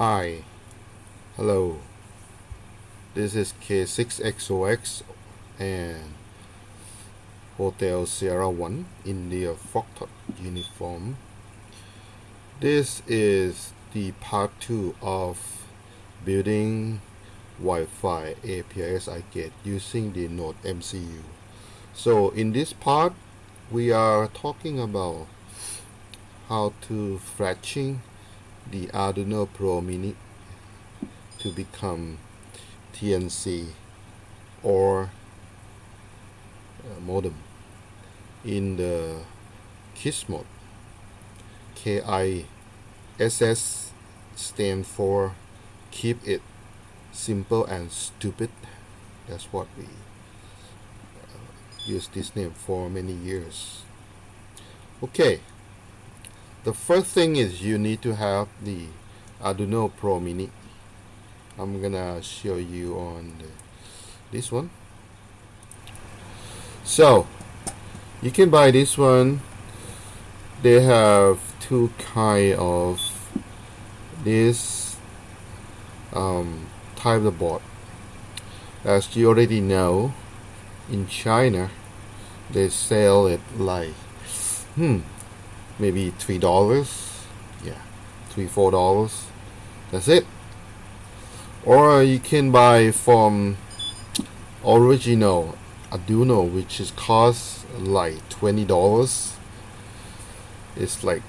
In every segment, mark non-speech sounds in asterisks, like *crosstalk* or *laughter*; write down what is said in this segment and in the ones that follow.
Hi, hello. This is K6XOX and Hotel Sierra 1 in India Foxtrot uniform. This is the part 2 of building Wi-Fi APRS iGate using the Node MCU. So in this part we are talking about how to fetching the Arduino Pro Mini to become TNC or uh, modem in the KISS mode. KISS stand for keep it simple and stupid. That's what we uh, use this name for many years. Okay, the first thing is you need to have the Arduino Pro Mini. I'm gonna show you on the, this one. So you can buy this one. They have two kind of this um, type of board as you already know in China they sell it like hmm maybe three dollars. Yeah three four dollars. That's it. Or you can buy from original Arduino which is cost like twenty dollars. It's like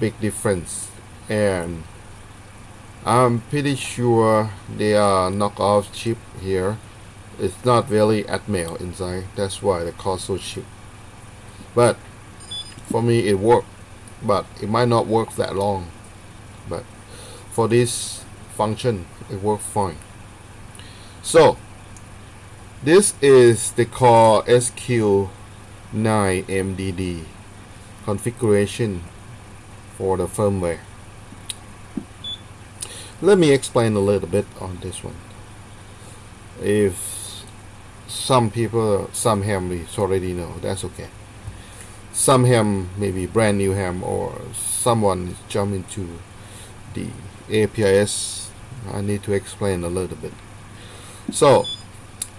big difference. And I'm pretty sure they are knockoff chip here. It's not really Atmel inside. That's why the cost so cheap. But for me it worked but it might not work that long. But for this function it worked fine. So this is the core SQ9MDD configuration for the firmware. Let me explain a little bit on this one. If some people some families already know that's okay some ham maybe brand new ham or someone jump into the APRS I need to explain a little bit. So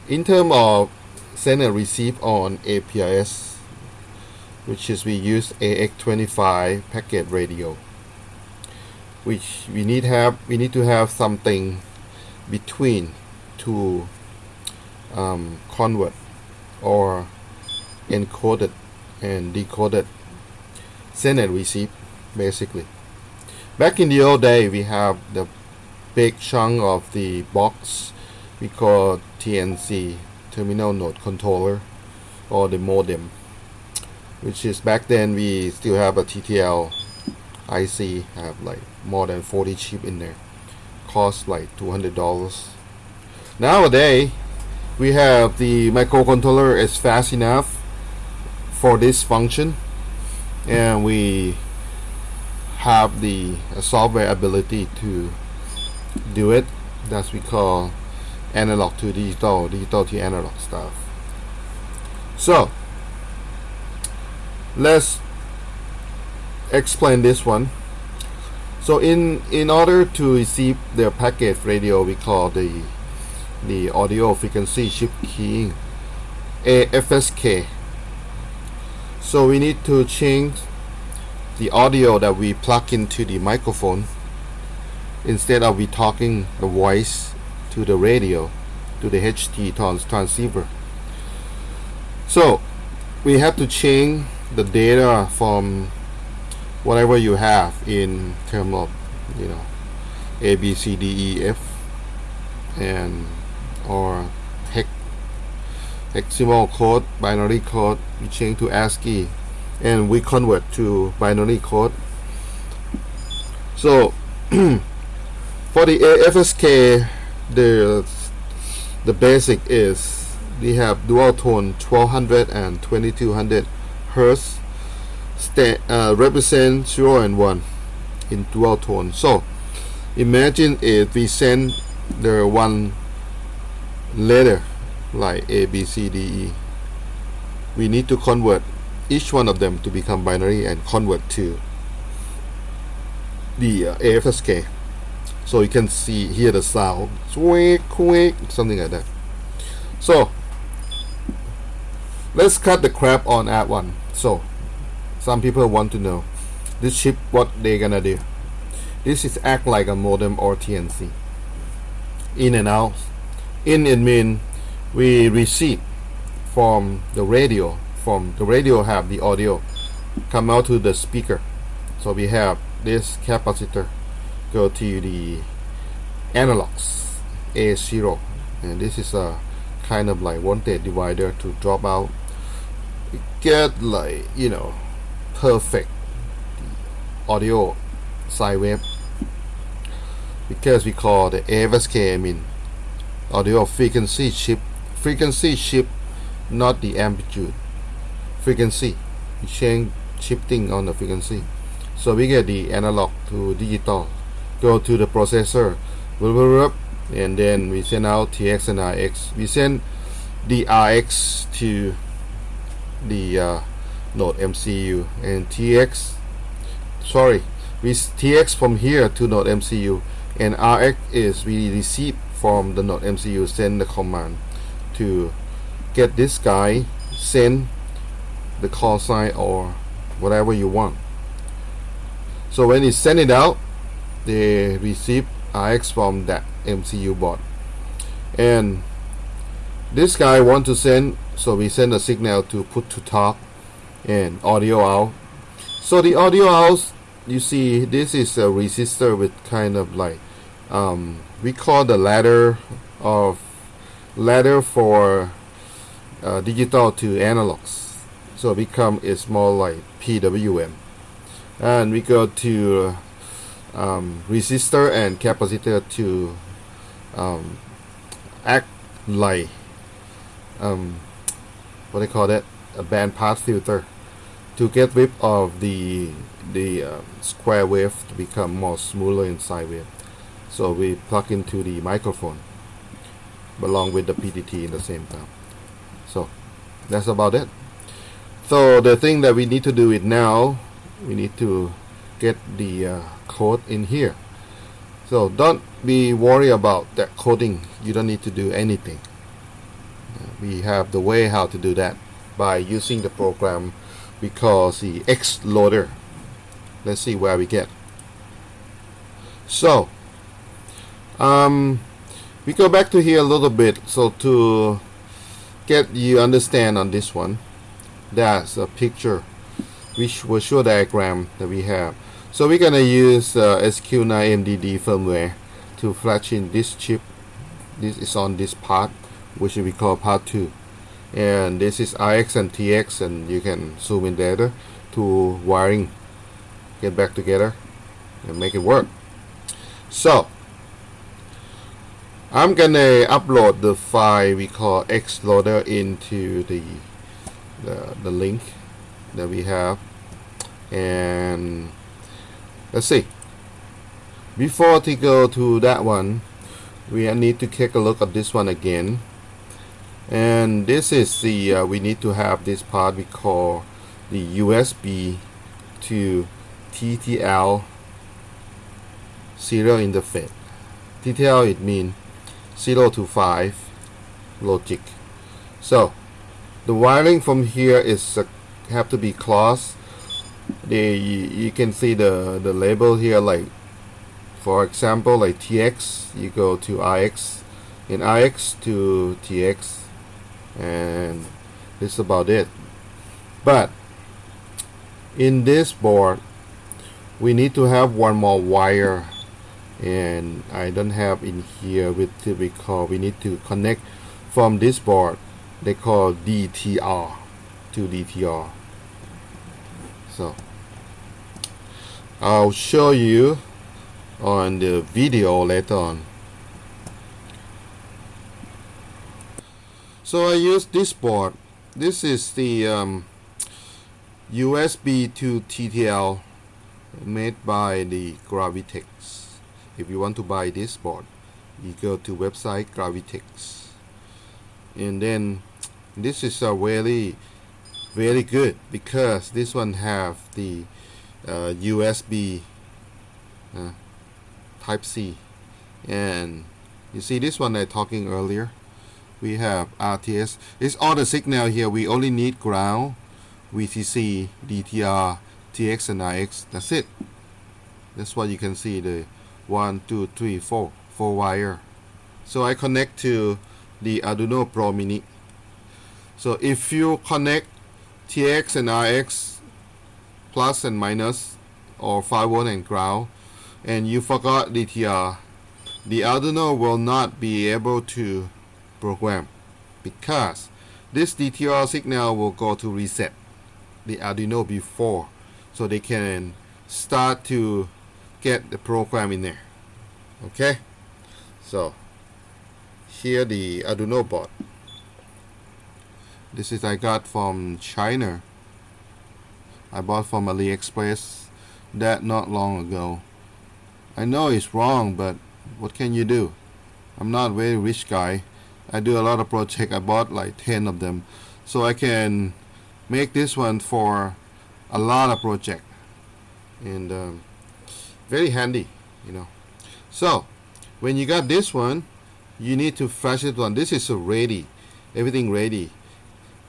in terms of send and receive on APRS which is we use AX25 packet radio which we need have we need to have something between two um, convert or encoded and decoded send and receive basically. Back in the old day we have the big chunk of the box we call TNC terminal node controller or the modem which is back then we still have a TTL IC have like more than 40 chip in there. Cost like $200 nowadays we have the microcontroller is fast enough for this function. And we have the software ability to do it. That's we call analog to digital digital to analog stuff. So let's explain this one. So in in order to receive the packet radio we call the the audio frequency shift keying AFSK so we need to change the audio that we plug into the microphone instead of we talking the voice to the radio to the HT trans transceiver. So we have to change the data from whatever you have in terms of you know A B C D E F and or hexadecimal code, binary code, we change to ASCII and we convert to binary code. So *clears throat* for the AFSK, the the basic is we have dual tone 1200 and 2200 hertz uh, represent 0 and 1 in dual tone. So imagine if we send the one letter like A, B, C, D, E. We need to convert each one of them to become binary and convert to the uh, AFSK. so you can see here the sound. Quick quick something like that. So let's cut the crap on at one. So some people want to know this chip what they gonna do? This is act like a modem or TNC in and out. In it mean we receive from the radio from the radio have the audio come out to the speaker. So we have this capacitor go to the analogs A0 and this is a kind of like voltage divider to drop out. Get like you know perfect audio sine wave because we call the AFSK I mean audio frequency shift frequency shift not the amplitude. Frequency change shifting on the frequency. So we get the analog to digital. Go to the processor and then we send out TX and RX we send the RX to the uh, node MCU and TX sorry we TX from here to node MCU and RX is we receive from the node MCU send the command to get this guy send the call sign or whatever you want. So when you send it out they receive RX from that MCU board. And this guy want to send so we send a signal to put to talk and audio out. So the audio out you see this is a resistor with kind of like um, we call the ladder of ladder for uh, digital to analogs. So become it's more like PWM and we go to um, resistor and capacitor to um, act like um, what they call that? A band pass filter to get rid of the the uh, square wave to become more smoother inside wave so we plug into the microphone along with the PTT in the same time. So that's about it. So the thing that we need to do it now we need to get the uh, code in here. So don't be worried about that coding. You don't need to do anything. We have the way how to do that by using the program because the X loader let's see where we get. So um, we go back to here a little bit so to get you understand on this one that's a picture which will show diagram that we have. So we're gonna use uh, SQ9 MDD firmware to flash in this chip. This is on this part which we call part 2 and this is RX and TX and you can zoom in there to wiring. Get back together and make it work. So I'm gonna upload the file we call xloader into the, the the link that we have. And let's see. Before to go to that one we need to take a look at this one again. And this is the uh, we need to have this part we call the USB to TTL serial interface. TTL it means 0 to 5 logic. So the wiring from here is uh, have to be close the you can see the the label here like for example like TX you go to IX in IX to TX and this is about it. But in this board we need to have one more wire and I don't have in here with typical we need to connect from this board they call DTR to DTR so I'll show you on the video later on. So I use this board. This is the um, USB to TTL made by the Gravitech if you want to buy this board you go to website Gravitech. And then this is a really very good because this one have the uh, USB uh, type C. And you see this one I talking earlier? We have RTS it's all the signal here. We only need ground VCC DTR TX and RX that's it. That's what you can see the one two three four four wire. So I connect to the Arduino Pro Mini. So if you connect TX and RX plus and minus or 5 volt and ground and you forgot DTR the Arduino will not be able to program because this DTR signal will go to reset the Arduino before. So they can start to get the program in there. Okay? So here the Arduino board this is I got from China. I bought from AliExpress that not long ago. I know it's wrong but what can you do? I'm not a very rich guy. I do a lot of project I bought like 10 of them. So I can make this one for a lot of project and um, very handy you know. So when you got this one you need to flash it on this is ready. Everything ready.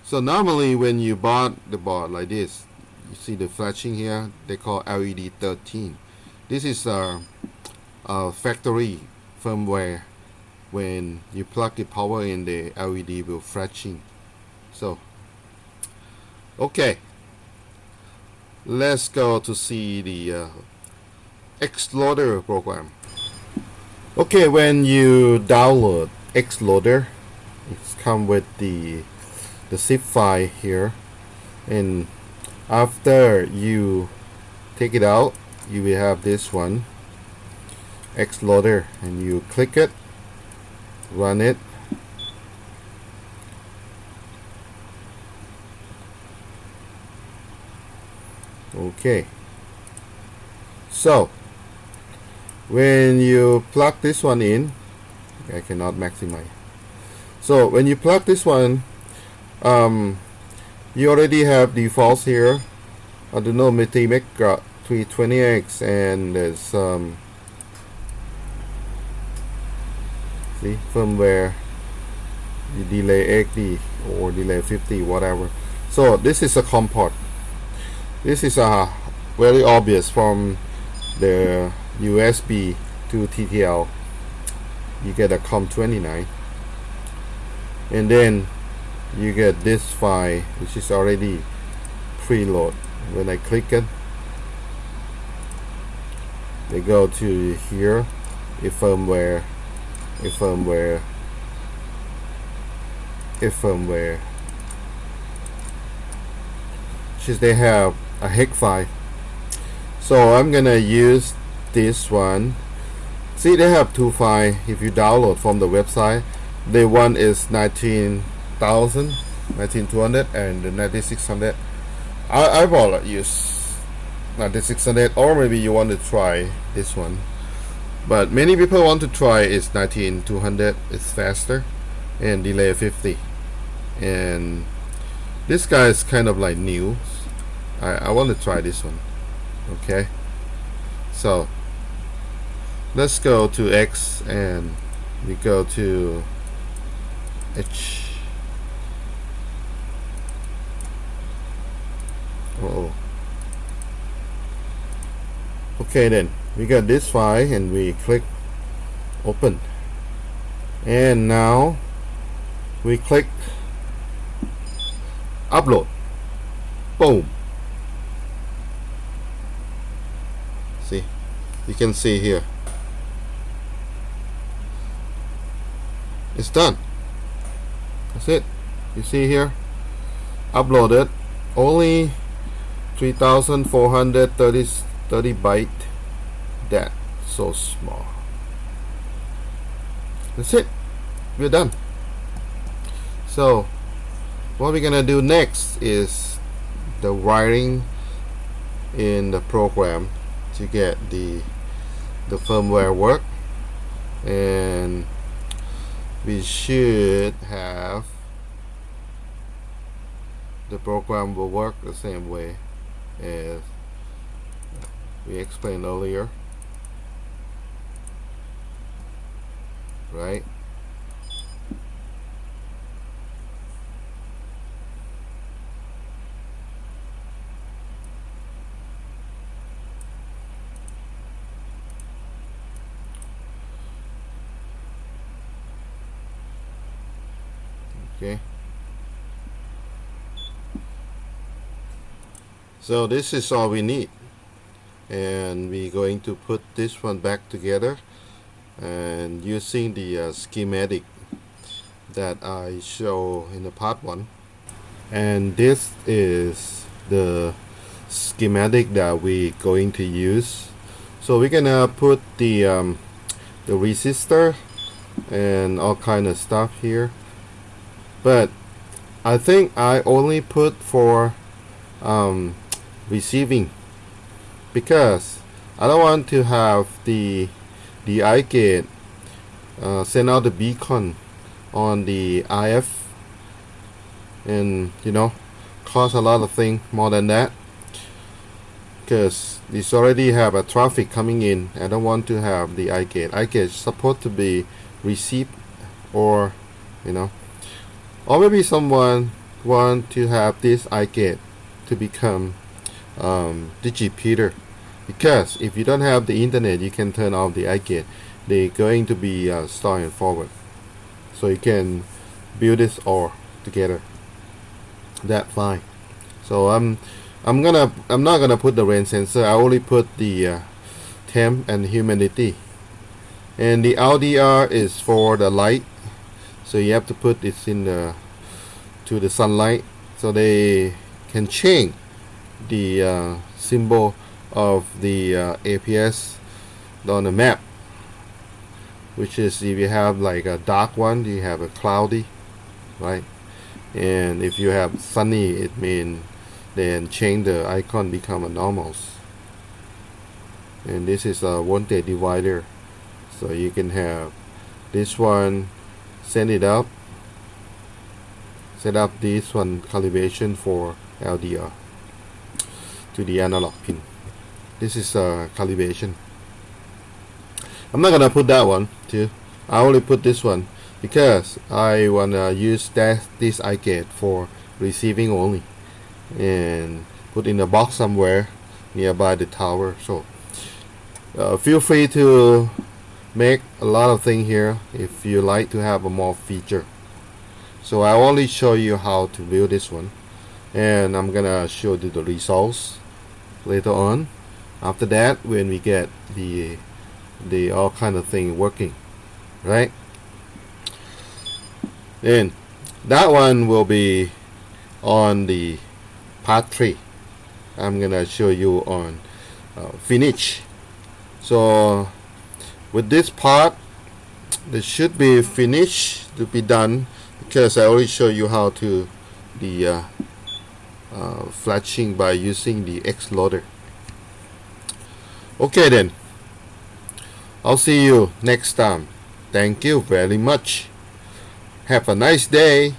So normally when you bought the board like this you see the flashing here they call LED 13 this is a, a factory firmware. When you plug the power in the LED will flashing so okay. Let's go to see the uh, Xloader program. Okay when you download Xloader it's come with the the zip file here. And after you take it out you will have this one Xloader and you click it run it. Okay. So when you plug this one in I cannot maximize. So when you plug this one um, you already have defaults here. I don't Multimedia 320X and there's um, see firmware delay 80 or delay 50 whatever. So this is a COM port. This is a very obvious from the USB to TTL you get a COM29 and then you get this file which is already preload. When I click it they go to here a firmware a firmware a firmware. Since they have a hex file. So I'm gonna use this one. See they have two files if you download from the website the one is 19,000 19200 and the 9600 I, I will use 9600 or maybe you want to try this one. But many people want to try is 19200 it's faster and delay 50 and this guy is kind of like new. I, I want to try this one okay? So let's go to X and we go to H. Uh oh okay then we got this file and we click open. And now we click upload. Boom. See you can see here it's done. That's it. You see here? Uploaded. Only 3430 30 byte. That. So small. That's it. We're done. So what we're gonna do next is the wiring in the program to get the the firmware work. And we should have the program will work the same way as we explained earlier. Right okay. So this is all we need. And we're going to put this one back together and using the uh, schematic that I show in the part one. And this is the schematic that we're going to use. So we're gonna put the um, the resistor and all kind of stuff here but I think I only put for um, receiving. Because I don't want to have the the iGate uh, send out the beacon on the IF and you know cause a lot of things more than that. Because this already have a traffic coming in. I don't want to have the iGate eye supposed to be received or you know or maybe someone want to have this iGate to become um, digipeater because if you don't have the internet you can turn off the iGate they're going to be uh, forward. So you can build this all together. That fine. So I'm I'm gonna I'm not gonna put the rain sensor. I only put the uh, temp and humidity. And the LDR is for the light so you have to put this in the to the sunlight so they can change the uh, symbol of the uh, APRS on the map. Which is if you have like a dark one you have a cloudy right? And if you have sunny it means then change the icon become a normals. And this is a voltage divider. So you can have this one send it up set up this one calibration for LDR to the analog pin. This is a calibration. I'm not gonna put that one too. I only put this one because I wanna use that this iGate for receiving only and put in a box somewhere nearby the tower. So uh, feel free to make a lot of things here if you like to have a more feature. So I only show you how to build this one. And I'm gonna show you the results later on. After that when we get the the all kind of thing working right? And that one will be on the part 3 I'm gonna show you on uh, finish. So with this part it should be finished to be done because I already show you how to the uh, uh, fletching by using the X loader. Okay then. I'll see you next time. Thank you very much. Have a nice day